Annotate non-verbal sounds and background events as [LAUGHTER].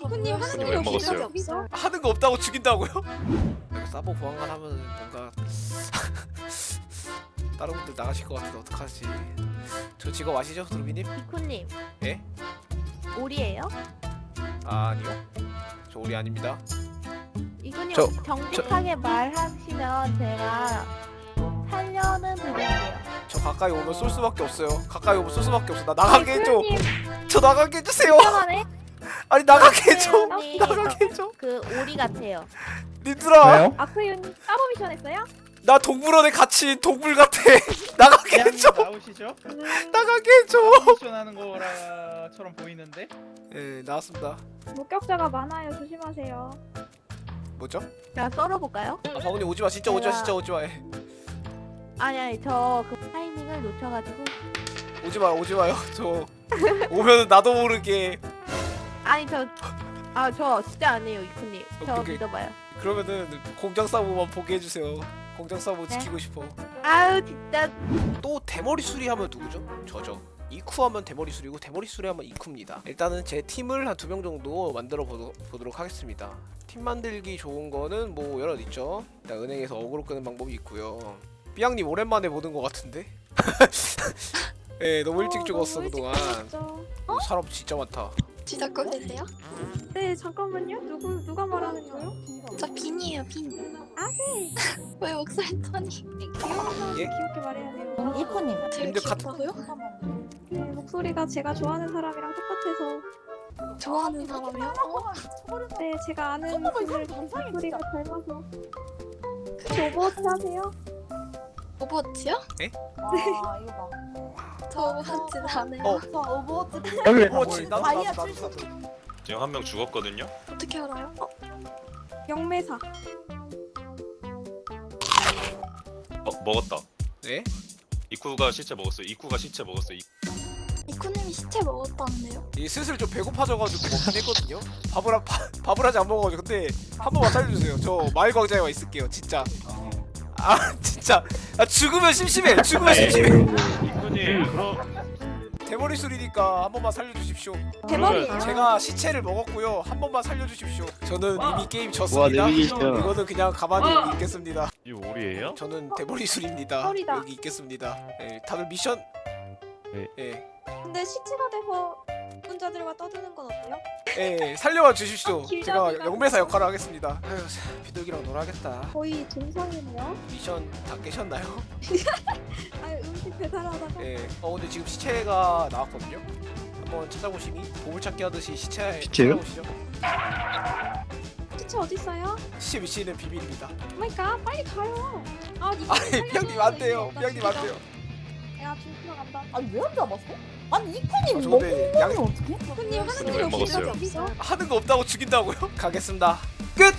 이코님 하는 아니, 일이 왜 없어. 먹었어요? 없어. 하는 거 없다고 죽인다고요? 사보 보안관 하면 뭔가 [LAUGHS] 다른 분들 나가실 것 같은데 어떡하지? 저 직업 아시죠, 두루비님? 이코님. 예? 오리예요? 아 아니요, 저 우리 아닙니다. 이코님 저- 정직하게 말하시면 제가 살려는 드릴게요. 저 가까이 오면 쏠 수밖에 없어요. 가까이 오면 쏠 수밖에 없어. 나 나가게 해줘. 저 나가게 해주세요. [LAUGHS] 아니 나가게 해줘. 나가게 해줘. 그 오리 같아요. 님들아, 아크윤 따로 미션 했어요? 나 동물원에 갇힌 동물 같아. [LAUGHS] 나가게 해줘. 나오시죠? 나가게 해줘. 미션 하는 거라처럼 보이는데 예, 나왔습니다. 목격자가 많아요. 조심하세요. 뭐죠? 제가 썰어볼까요? 아, 방훈님 오지 마. 진짜 오지 마. 진짜 오지 마. 예. 아니 아니 저 그 타이밍을 놓쳐가지고 오지 마. 오지 마요. 저 오면 나도 모르게 아니 저 아 저 진짜 아니에요 이코님 저 오케이, 오케이. 믿어봐요 그러면은 공장 사무만 보게 해주세요. 공장 사무 네. 지키고 싶어. 아유 진짜 또 대머리 수리 하면 누구죠? 저죠. 이쿠 하면 대머리 수리고 대머리 수리 하면 이쿠입니다. 일단은 제 팀을 한 두 명 정도 만들어 보도, 보도록 하겠습니다. 팀 만들기 좋은 거는 뭐 여러 있죠. 일단 은행에서 어그로 끄는 방법이 있고요. 삐양님 오랜만에 보는 것 같은데? [LAUGHS] 예, 너무 일찍 어, 죽었어 너무 일찍 그동안. 죽었죠. 어, 사람 진짜 많다. 진짜 꼴리세요? 네 잠깐만요. 누구 누가 말하는 거요? 저 빈이에요 빈. 아 네. [LAUGHS] 왜 목소리 톤이 귀여운 예? 귀엽게 말해야 돼요. 님들 같은- 귀엽다고요? 네, 목소리가 제가 좋아하는 사람이랑 똑같아서. 좋아하는 사람이요? 어? 네 제가 아는 분들 목소리가 닮아서. 혹시 오버워치 하세요? 오버워치요? 아 이거 봐. 저 오버워치 안 해요. 어. 저 오버워치 오버워치 나도 다이아 나도 나도 출신. 나도. 지금 한 명 죽었거든요. 어떻게 알아요? 어? 영매사. 어 먹었다. 네? 이쿠가 시체 먹었어. 이쿠가 시체 먹었어. 이- 이코님이 시체 먹었다는데요? 이 슬슬 좀 배고파져가지고 먹긴 했거든요. 밥을 밥, 밥을 아직 안 먹어가지고 근데 한 번만 살려주세요. 저 마을 광장에 와 있을게요. 진짜. 아 진짜. 아 죽으면 심심해. 죽으면 심심해. 이분이 그럼 대머리 술이니까 한 번만 살려주십시오. 대머리예요. 제가 시체를 먹었고요. 한 번만 살려주십시오. 저는 이미 게임 졌습니다. 와. 이거는 그냥 가만히 여기 있겠습니다. 이 오리예요? 저는 대머리 술입니다. 여기 있겠습니다. 예, 다들 미션. 네. 예, 근데 시체가 돼서 혼자들과 떠드는 건 어때요? 예, 살려와 주십시오. 아, 제가 영매사 역할을 하겠습니다. 아유, 비둘기랑 놀아야겠다. 거의 동성이네요. 미션 다 깨셨나요? [LAUGHS] 아 음식 배달하다가 예. 어 근데 지금 시체가 나왔거든요. 한번 찾아보시니 보물찾기 하듯이 시체 시체요? 찾아보시죠. 시체 어디 있어요? 시체 위치는 비밀입니다. oh my god 빨리 가요. 아 이거 아니 비양님 안 돼요. 비양님 안 돼요. 야 진짜 간다. 아니 왜 안 잡았어? 아니 이코님 어, 저 먹으면 근데 양 어떡해? 손님 하는 왜 일이 없어. 먹었어요? 없어. 하는 거 없다고 죽인다고요? 가겠습니다. 끝.